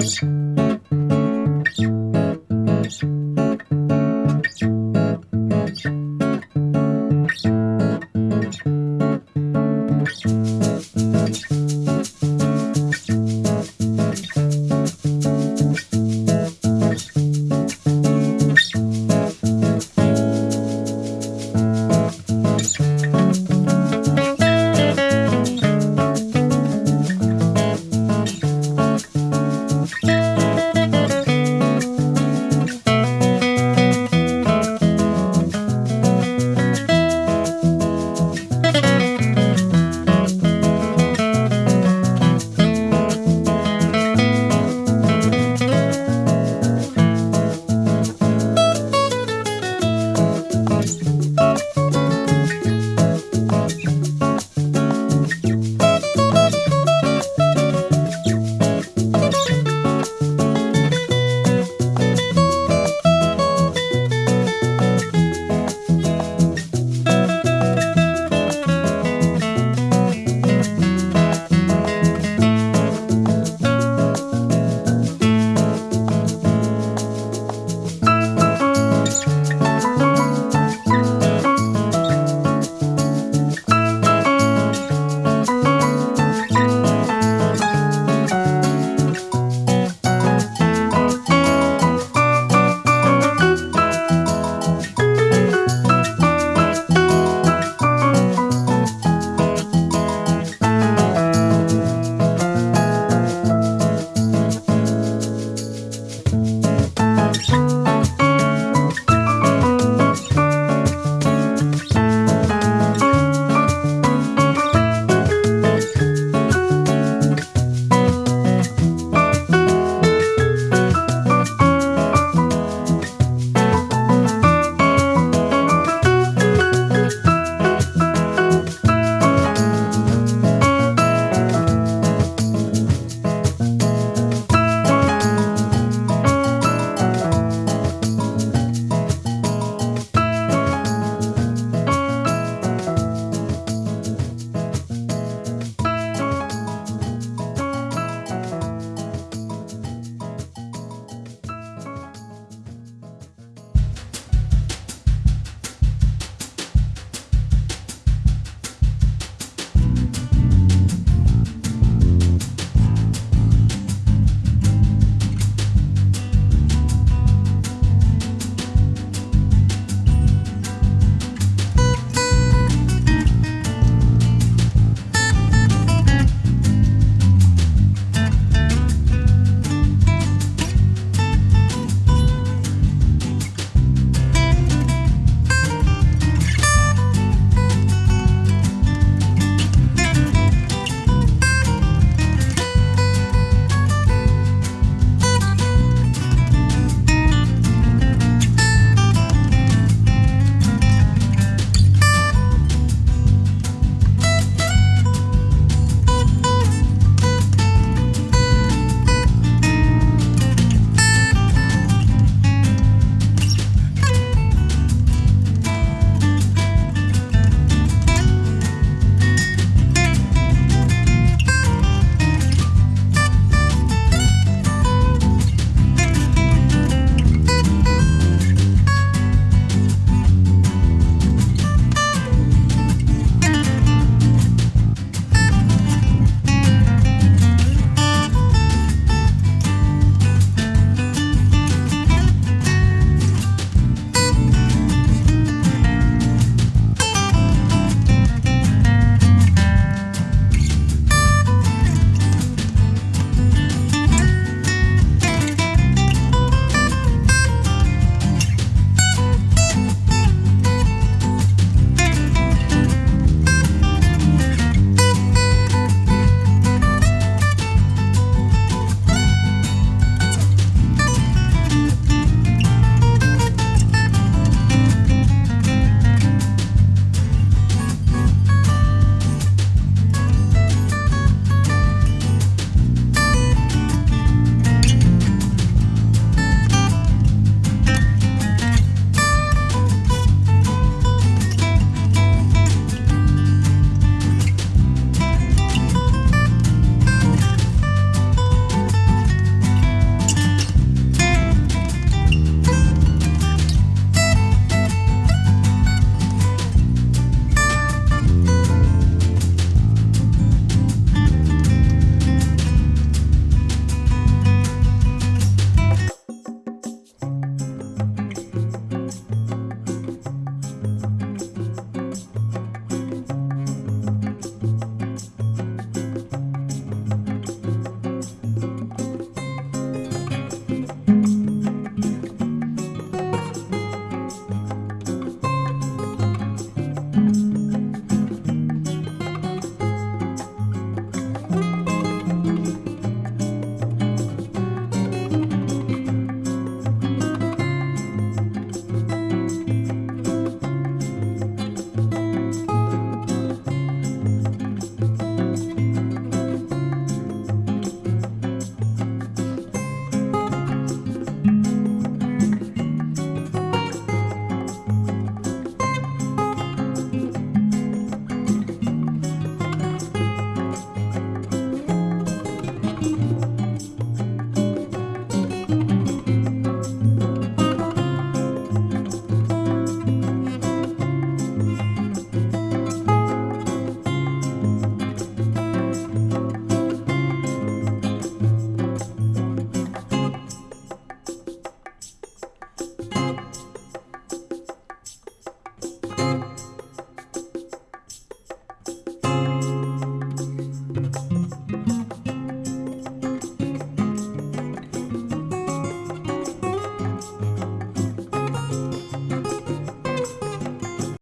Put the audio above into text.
News.